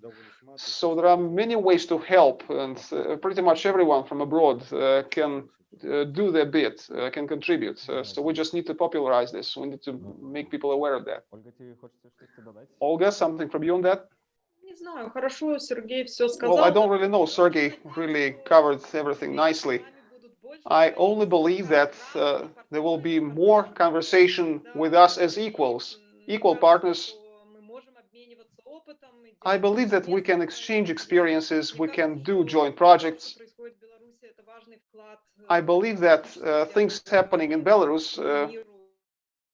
So there are many ways to help, and uh, pretty much everyone from abroad uh, can uh, do their bit, uh, can contribute. Uh, so we just need to popularize this. We need to make people aware of that. Ольга, тебе хочется что-то добавить? Olga, something from you on that? Не знаю, хорошо, Сергей все Well, I сказал. don't really know. Sergey really covered everything nicely. I only believe that uh, there will be more conversation with us as equals, equal partners. I believe that we can exchange experiences, we can do joint projects. I believe that uh, things happening in Belarus uh,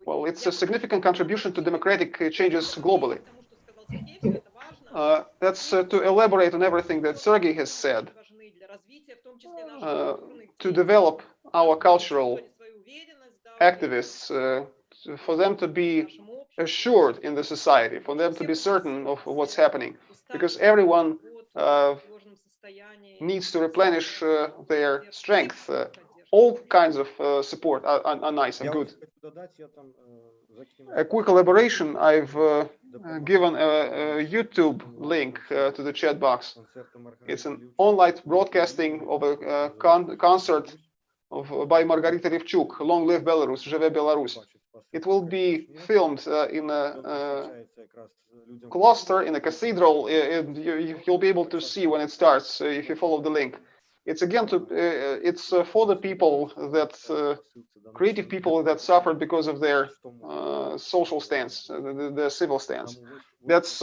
Well, it's a significant contribution to democratic changes globally. Uh, that's uh, to elaborate on everything that Sergey has said, uh, to develop our cultural activists, uh, for them to be assured in the society, for them to be certain of what's happening, because everyone uh, needs to replenish uh, their strength. Uh, all kinds of uh, support are, are, nice and good. A quick elaboration, I've uh, given a, a, YouTube link uh, to the chat box. It's an online broadcasting of a con concert of, by Margarita Levchuk, Long Live Belarus, Живе Belarus. It will be filmed э, in a, э, cluster, in a cathedral. You, will be able to see when it starts uh, if you follow the link. It's again to uh, uh, it's for the people that creative people that suffered because of their social stance, the, the civil stance. That's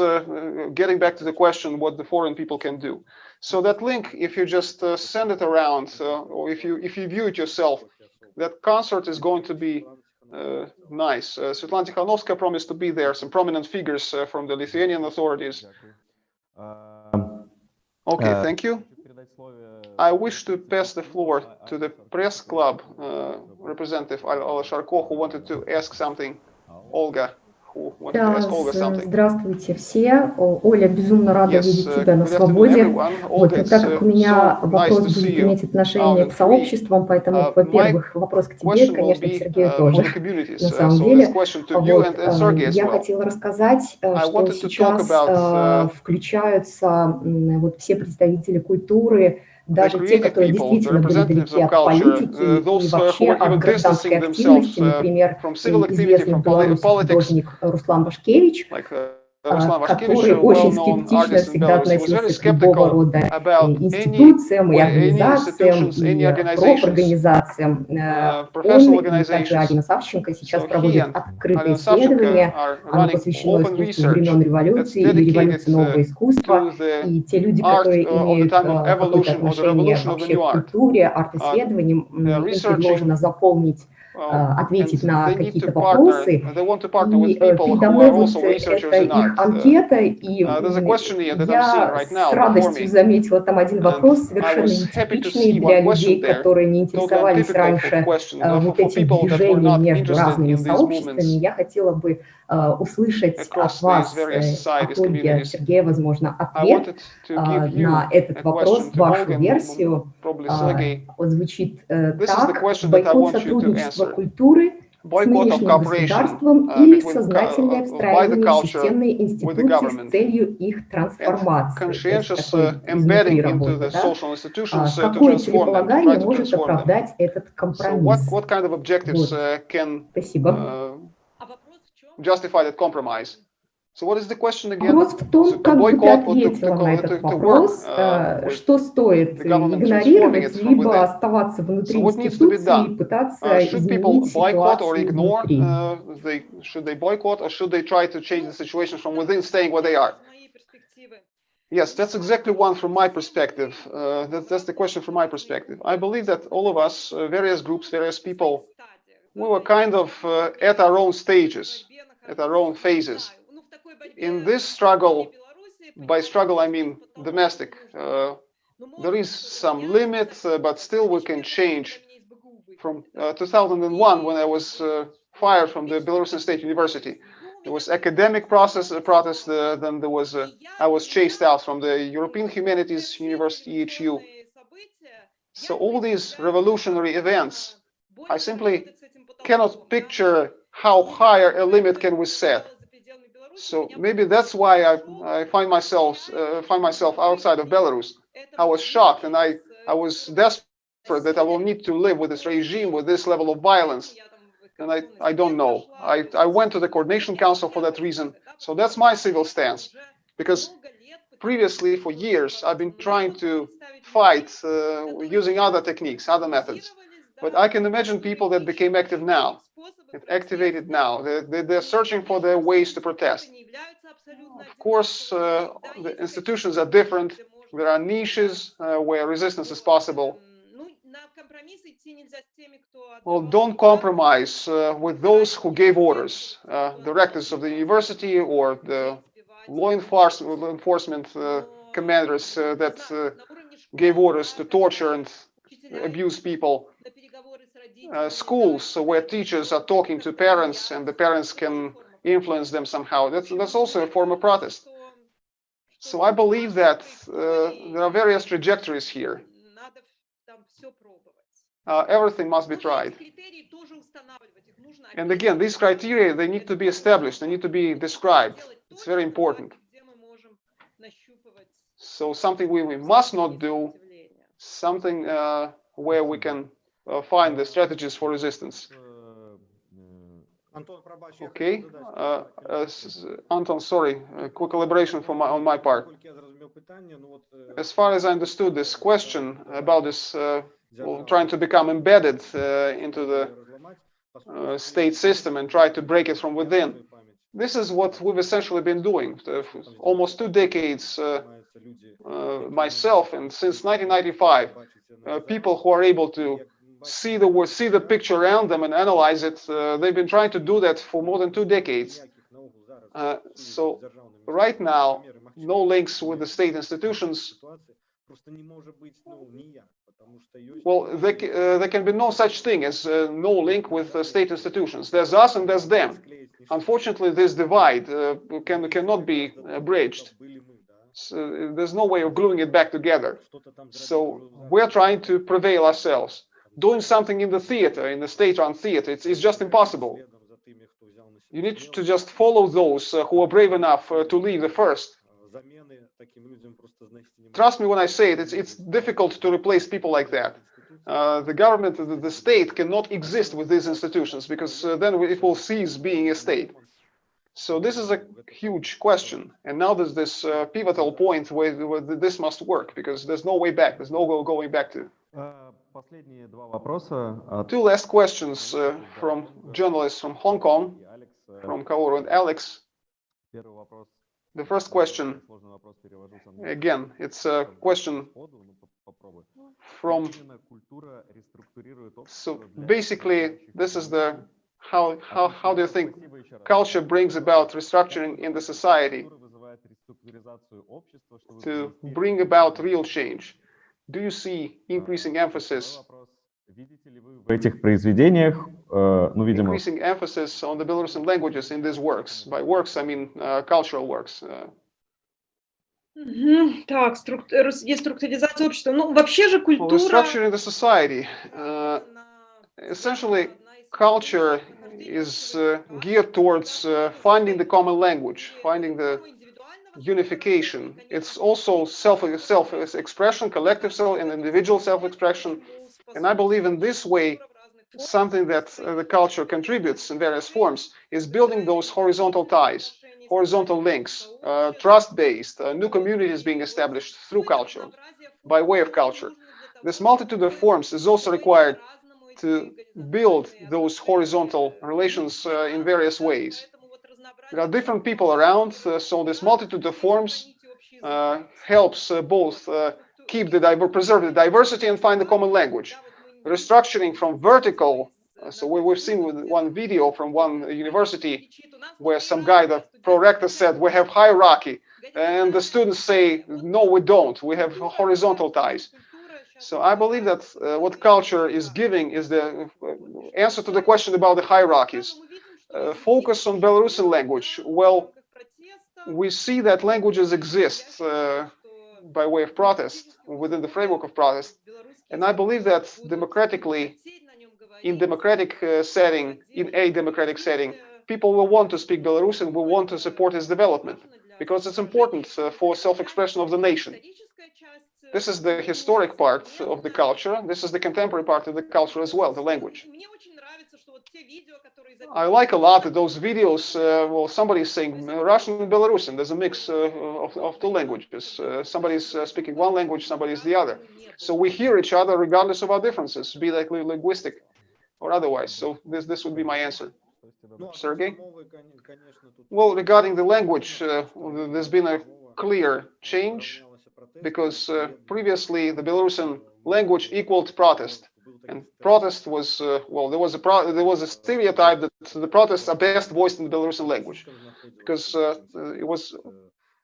getting back to the question what the foreign people can do. So that link, if you just send it around, or if you if you view it yourself, that concert is going to be uh, nice. Uh, Svetlana Tikhanovskaya promised to be there. Some prominent figures uh, from the Lithuanian authorities. Okay, uh, thank you. I wish to pass the floor to the press club uh, representative, Alla Sharko, who wanted to ask something. Oh. Olga. Да, э, здравствуйте все. Оля, безумно рада yes, видеть тебя на свободе. Вот, так как у меня вопрос будет иметь отношение к сообществам, поэтому, во-первых, вопрос к тебе, конечно, к Сергею тоже, на самом деле. Вот, э, я хотела рассказать, э, что сейчас включаются вот, все представители культуры, даже те, которые действительно были далеки от политики и вообще от гражданской активности, например, известный белорусский художник Руслан Башкевич, который очень скептично всегда относился к любого рода э, институциям и организациям, и э, профорганизациям. Э, он, и также Алина Савченко, сейчас проводит открытое исследование, оно посвящено искусству времен революции и революции нового искусства, и те люди, которые имеют какое-то отношение вообще к культуре, арт-исследованиям, им предложено заполнить Э, ответить на какие-то вопросы. И э, передо это их анкета, и я с радостью заметила там один вопрос, совершенно нетипичный для людей, которые не интересовались раньше э, вот этим движением между разными сообществами. Я хотела бы Э, услышать от вас, от Ольги, Сергея, возможно, ответ а, на этот вопрос, вашу версию. А, звучит э, так. Бойкот сотрудничества культуры – с нынешним государством или сознательное встраивание в институции с целью их трансформации. А какое целеполагание может оправдать этот компромисс? Спасибо. justify that compromise? So what is the question again? Вопрос в So том, to как бы ты boycott or to, to, ответила на co- этот to, to work вопрос, uh, э, with что стоит the government игнорировать, transforming it from либо within. оставаться внутри So what needs to be институции и done? пытаться Uh, should people изменить boycott or ситуацию ignore? внутри. Uh, they, should they boycott or should they try to change the situation from within, staying where they are? С моей перспективы. Yes, that's exactly one from my perspective. Uh, that, that's the question from my perspective. I believe that all of us, uh, various groups, various people, we were kind of uh, at our own stages, at our own phases. In this struggle, by struggle I mean domestic, uh, there is some limit, uh, but still we can change. From uh, 2001, when I was uh, fired from the Belarusian State University, there was academic process uh, protest. Uh, then there was uh, I was chased out from the European Humanities University EHU. So all these revolutionary events, I simply cannot picture how higher a limit can we set. So maybe that's why I, I find myself uh, find myself outside of Belarus. I was shocked and I I was desperate that I will need to live with this regime with this level of violence. And I, I don't know. I, I went to the Coordination Council for that reason. So that's my civil stance. Because previously, for years, I've been trying to fight uh, using other techniques, other methods. But I can imagine people that became active now, it activated now. They, they, are searching for their ways to protest. Of course, uh, the institutions are different. There are niches uh, where resistance is possible. Well, don't compromise uh, with those who gave orders, uh, directors of the university or the law enforcement, uh, law enforcement commanders uh, that gave orders to torture and abuse people uh, schools where teachers are talking to parents and the parents can influence them somehow. That's, that's also a form of protest. So I believe that uh, there are various trajectories here. Uh, everything must be tried. And again, these criteria, they need to be established, they need to be described. It's very important. So something we, we must not do, something uh, where we can uh, find the strategies for resistance. Okay, uh, uh, uh, uh Anton, sorry, a quick elaboration from my, on my part. As far as I understood this question about this uh, well, trying to become embedded into the state system and try to break it from within, this is what we've essentially been doing almost two decades myself and since 1995, people who are able to see the see the picture around them and analyze it. Uh, they've been trying to do that for more than two decades. Uh, so right now, no links with the state institutions. Well, there, uh, there can be no such thing as uh, no link with state institutions. There's us and there's them. Unfortunately, this divide uh, can cannot be uh, bridged. So there's no way of gluing it back together. So we're trying to prevail ourselves doing something in the theater, in the state-run theater, it's, it's just impossible. You need to just follow those uh, who are brave enough uh, to leave the first. Trust me when I say it, it's, it's difficult to replace people like that. Uh, the government, the, the, state cannot exist with these institutions because uh, then it will cease being a state. So this is a huge question. And now there's this uh, pivotal point where, where, this must work because there's no way back. There's no going back to. Uh, Two last questions uh, from journalists from Hong Kong, from Kaoru. And Alex. The first question, again, it's a question from, so basically this is the, how, how, how do you think culture brings about restructuring in the society to bring about real change? Do you see increasing Второй emphasis вопрос. Видите ли вы в этих произведениях, э, ну, видимо, increasing emphasis on the Belarusian languages in these works? By works, I mean uh, cultural works. Uh, Мгм. Так, струк- рас- деструктуризация общества. Ну, вообще же well, культура... restructuring the society. Uh, она essentially, одна из culture нахождения is человека, uh, geared towards uh, finding the common language, finding the тему индивидуального unification. It's also self, self expression, collective self and individual self expression. And I believe in this way, something that uh, the culture contributes in various forms is building those horizontal ties, horizontal links, uh, trust-based, uh, new communities being established through culture, by way of culture. This multitude of forms is also required to build those horizontal relations uh, in various ways. There are different people around, uh, so this multitude of forms uh, helps uh, both keep the preserve the diversity and find the common language. Restructuring from vertical, so we, we've seen with one video from one university where some guy, the prorector said, we have hierarchy, and the students say, no, we don't, we have horizontal ties. So I believe that uh, what culture is giving is the answer to the question about the hierarchies. Uh, focus on Belarusian language. Well, we see that languages exist uh, by way of protest within the framework of protest. And I believe that democratically, in democratic uh, setting, in a democratic setting, people will want to speak Belarusian, will want to support its development because it's important uh, for self-expression of the nation. This is the historic part of the culture. This is the contemporary part of the culture as well, the language. I like a lot of those videos. Uh, well, somebody's saying Russian and Belarusian. There's a mix uh, of, of two languages. Uh, somebody's uh, speaking one language, somebody's the other. So we hear each other regardless of our differences, be it linguistic or otherwise. So this this would be my answer. Sergey? Well, regarding the language, uh, there's been a clear change because uh, previously the Belarusian language equaled protest. And protest was, uh, well, there was a pro there was a stereotype that the protests are best voiced in the Belarusian language because uh, it was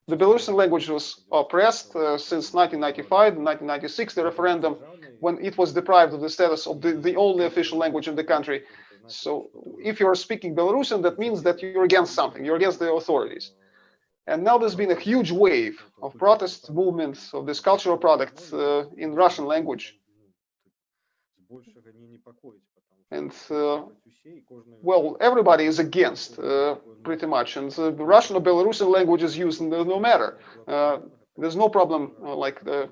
the Belarusian language was oppressed uh, since 1995, 1996, the referendum, when it was deprived of the status of the, the only official language in the country. So if you're speaking Belarusian, that means that you're against something, you're against the authorities. And now there's been a huge wave of protest movements of this cultural product uh, in Russian language. And uh, well, everybody is against uh, pretty much, and the Russian or Belarusian language is used no, matter. Uh, there's no problem uh, like the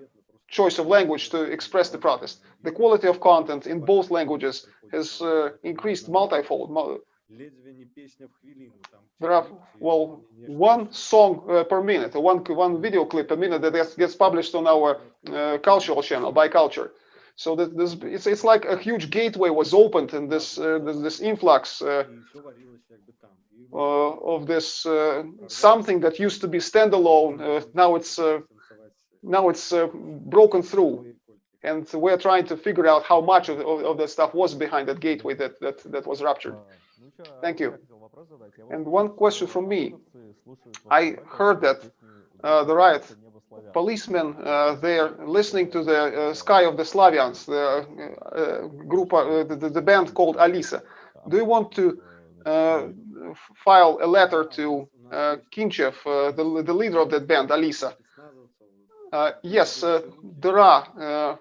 choice of language to express the protest. The quality of content in both languages has uh, increased multifold. There are well one song uh, per minute, one one video clip per minute that gets, gets published on our uh, cultural channel by Culture. So this it's it's like a huge gateway was opened in this uh, this, this, influx uh, uh, of this uh, something that used to be standalone. Uh, now it's uh, now it's broken through, and we're trying to figure out how much of, of, of stuff was behind that gateway that that that was ruptured. Thank you. And one question from me. I heard that the riot policemen uh, there listening to the uh, Sky of the Slavians, the uh, group, the, the, band called Alisa. Do you want to file a letter to uh, Kinchev, the, the leader of that band, Alisa? yes, there are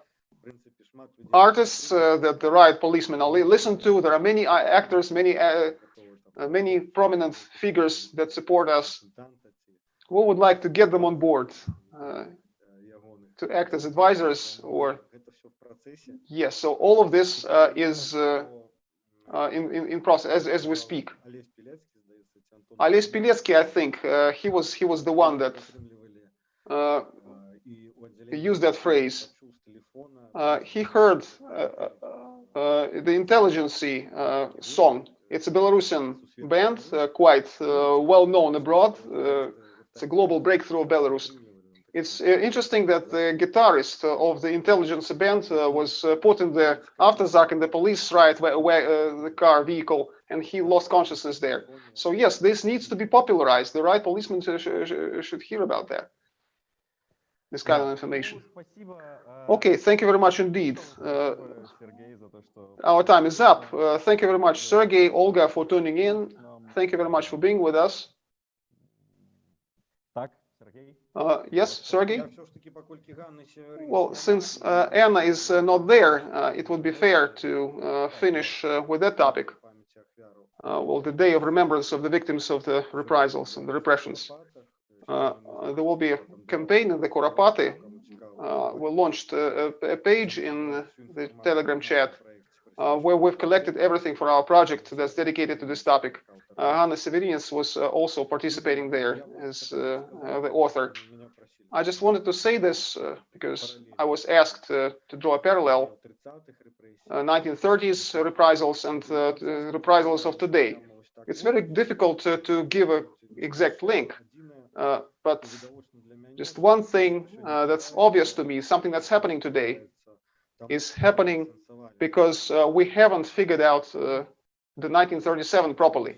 artists that the riot policemen listen to. There are many actors, many many prominent figures that support us. We would like to get them on board uh, to act as advisors or yes so all of this uh, is uh, in, in, in process as, as we speak. Ales Piletsky, I think he was he was the one that used that phrase. he heard the intelligence song. It's a Belarusian band, uh, quite uh, well known abroad. Uh, it's a global breakthrough of Belarus. It's uh, interesting that the guitarist of the intelligence band uh, was uh, put in the after avtozak in the police riot where, where the car vehicle and he lost consciousness there. So yes, this needs to be popularized. The right policemen sh sh should hear about that. This kind of information. Okay, thank you very much indeed. Uh, our time is up. Uh, thank you very much, Sergey, Olga, for tuning in. Thank you very much for being with us. Uh, yes, Sergey? Well, since uh, Anna is uh, not there, uh, it would be fair to uh, finish uh, with that topic. well, the day of remembrance of the victims of the reprisals and the repressions. there will be a campaign in the Kuropaty. we launched a, a, page in the Telegram chat where we've collected everything for our project that's dedicated to this topic. Uh, Hanna Severinets was uh, also participating there as uh, the author. I just wanted to say this because I was asked to draw a parallel 1930s reprisals and reprisals of today. It's very difficult to, to give an exact link, uh, but just one thing uh, that's obvious to me, something that's happening today, is happening because uh, we haven't figured out the 1937 properly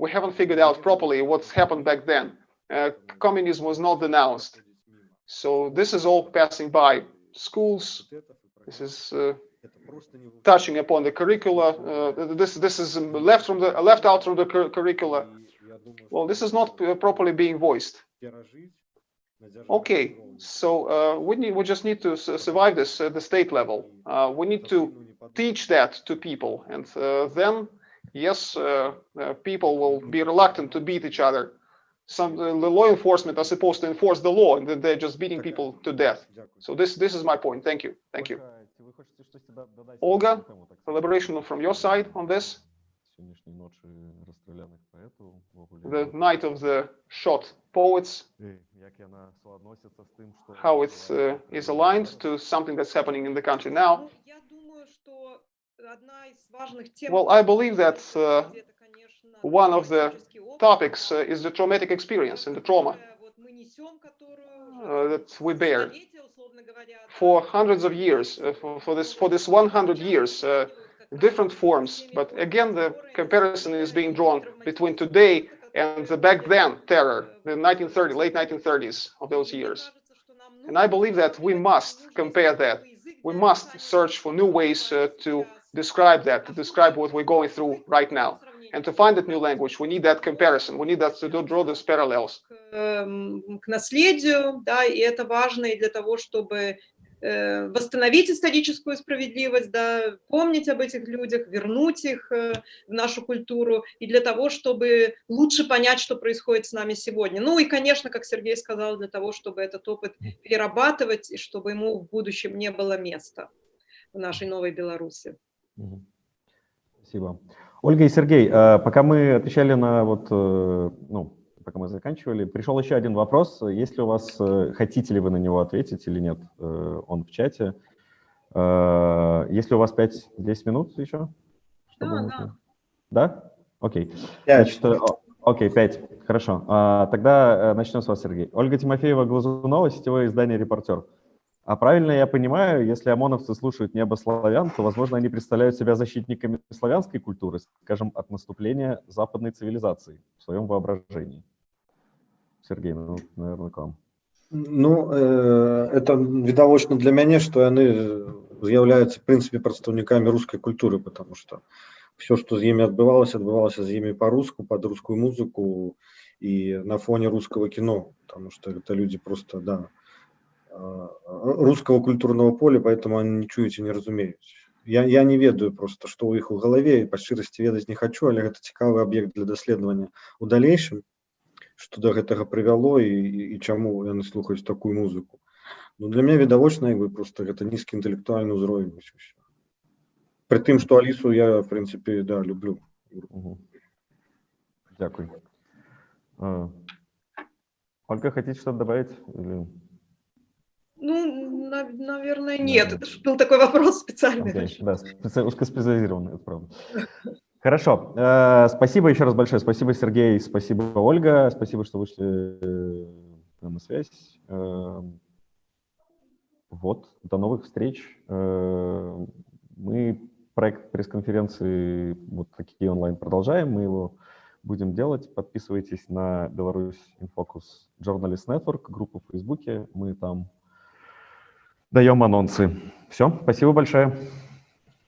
we haven't figured out properly what's happened back then. Uh, communism was not denounced. So this is all passing by schools. This is uh, touching upon the curricula. Uh, this this is left from the left out from the cur curricula. Well, this is not uh, properly being voiced. Okay, so uh, we need we just need to survive this at the state level. Uh, we need to teach that to people, and then yes, uh, uh, people will be reluctant to beat each other. Some the law enforcement are supposed to enforce the law, and they're just beating people to death. So this this is my point. Thank you. Thank you. Olga, elaboration from your side on this? The night of the shot poets, how it uh, is aligned to something that's happening in the country now. Well, I believe that uh, one of the topics uh, is the traumatic experience and the trauma uh, that we bear. for hundreds of years, uh, for, for this for this 100 years, uh, different forms. But again, the comparison is being drawn between today and the back then terror, the 1930, late 1930s of those years. And I believe that we must compare that. We must search for new ways uh, to describe that, to describe what we're going through right now. And to find that new language, we need that comparison. We need that to draw those parallels. К наследию, да, и это важно и для того, чтобы восстановить историческую справедливость, да, помнить об этих людях, вернуть их в нашу культуру, и для того, чтобы лучше понять, что происходит с нами сегодня. Ну и, конечно, как Сергей сказал, для того, чтобы этот опыт перерабатывать, и чтобы ему в будущем не было места в нашей новой Беларуси. Спасибо. Ольга и Сергей, пока мы отвечали на вот, ну, пока мы заканчивали, пришел еще один вопрос. Если у вас, хотите ли вы на него ответить или нет, он в чате. Если у вас 5-10 минут еще? Чтобы да, да. Да? Окей. 5. Значит, окей, 5. Хорошо. Тогда начнем с вас, Сергей. Ольга Тимофеева-Глазунова, сетевое издание «Репортер». А правильно я понимаю, если ОМОНовцы слушают небо славян, то, возможно, они представляют себя защитниками славянской культуры, скажем, от наступления западной цивилизации в своем воображении. Сергей, ну, наверное, к вам. Ну, э, это відавочна для мяне, што яны з'яўляюцца прынцыпе прадстаўнікамі рускай культуры, потому что все, што з імі адбывалася, адбывалася з імі по-руску, под рускую музыку і на фоне рускага кіно, потому что это люди просто, да, русского культурного поля, поэтому они не чуюць і не разумеюць. Я, я не ведаю просто, што ў іх у галаве і па шчырасці ведаць не хочу, але гэта цікавы аб'ект для даследавання у далейшым што да гэтага прывяло і, і, і чаму яны слухаюць такую музыку Ну для меня відавочна бы просто гэта нізкі інтэлектуальны ўзровень При тым што алісу я в прынцыпе да люблю Дякую Ольга хотите что-то добавить или... Ну, наверное, нет. Это был такой вопрос специальный. Okay, да, специ... узкоспециализированный, это правда. Хорошо. Э, спасибо еще раз большое. Спасибо, Сергей. Спасибо, Ольга. Спасибо, что вышли э, на связь. Э, вот. До новых встреч. Мы проект пресс-конференции вот такие онлайн продолжаем. Мы его будем делать. Подписывайтесь на Беларусь Infocus Journalist Network, группу в Фейсбуке. Мы там даем анонсы. Все. Спасибо большое.